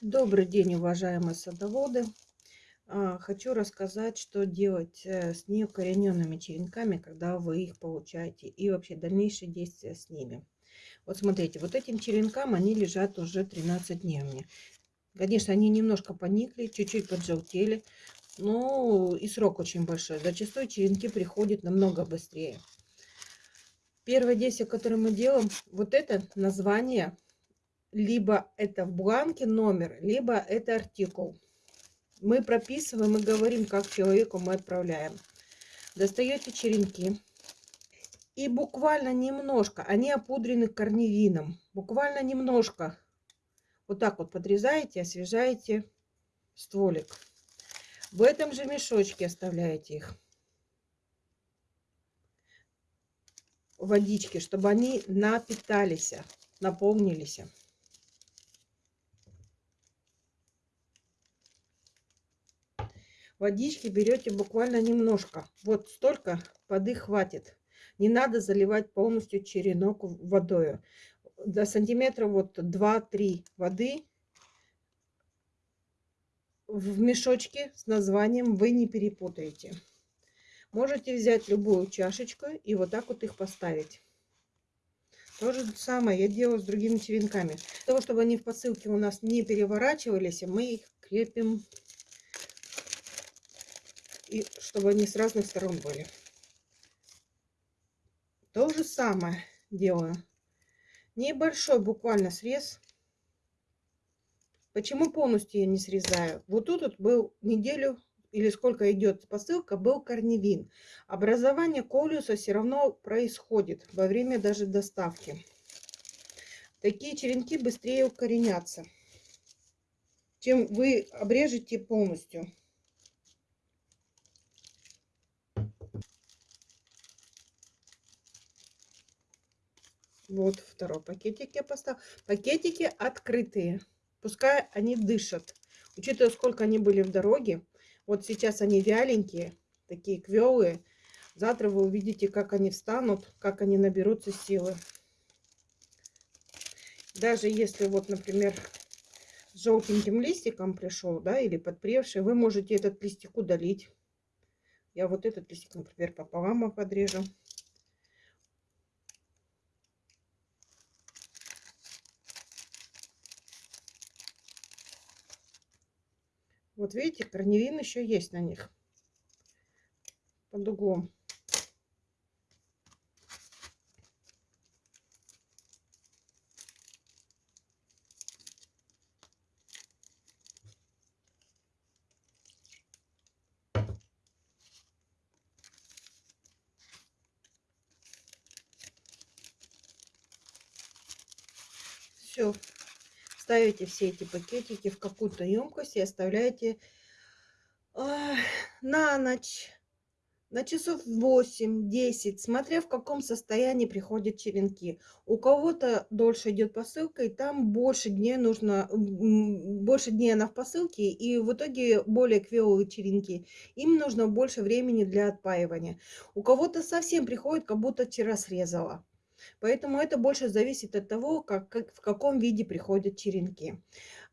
Добрый день, уважаемые садоводы! А, хочу рассказать, что делать э, с неукорененными черенками, когда вы их получаете, и вообще дальнейшие действия с ними. Вот смотрите, вот этим черенкам они лежат уже 13 дней у меня. Конечно, они немножко поникли, чуть-чуть поджелтели, но и срок очень большой. Зачастую черенки приходят намного быстрее. Первое действие, которое мы делаем, вот это название либо это в бланке номер, либо это артикул. Мы прописываем и говорим, как человеку мы отправляем. Достаете черенки. И буквально немножко, они опудрены корневином. Буквально немножко. Вот так вот подрезаете, освежаете стволик. В этом же мешочке оставляете их. Водички, чтобы они напитались, наполнились. Водички берете буквально немножко. Вот столько воды хватит. Не надо заливать полностью черенок водой. До сантиметра вот 2-3 воды в мешочке с названием вы не перепутаете. Можете взять любую чашечку и вот так вот их поставить. То же самое я делаю с другими черенками. Для того, чтобы они в посылке у нас не переворачивались, мы их крепим и чтобы они с разных сторон были. То же самое делаю. Небольшой буквально срез. Почему полностью я не срезаю? Вот тут вот был неделю или сколько идет посылка, был корневин. Образование колюса все равно происходит во время даже доставки. Такие черенки быстрее укоренятся, чем вы обрежете полностью. Вот второй пакетик я поставила. Пакетики открытые. Пускай они дышат. Учитывая, сколько они были в дороге. Вот сейчас они вяленькие, такие квелые. Завтра вы увидите, как они встанут, как они наберутся силы. Даже если вот, например, с желтеньким листиком пришел, да, или подпревший, вы можете этот листик удалить. Я вот этот листик, например, пополам подрежу. Вот видите, корневин еще есть на них. Под углом. Все, ставите все эти пакетики в какую-то емкость и оставляете э, на ночь, на часов 8-10, смотря в каком состоянии приходят черенки. У кого-то дольше идет посылка, и там больше дней нужно, больше дней она в посылке, и в итоге более квелые черенки. Им нужно больше времени для отпаивания. У кого-то совсем приходит, как будто вчера срезала. Поэтому это больше зависит от того, как, как, в каком виде приходят черенки.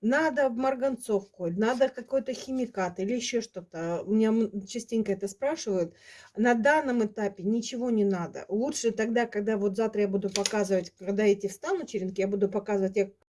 Надо марганцовку, надо какой-то химикат или еще что-то. У меня частенько это спрашивают. На данном этапе ничего не надо. Лучше тогда, когда вот завтра я буду показывать, когда эти встанут черенки, я буду показывать,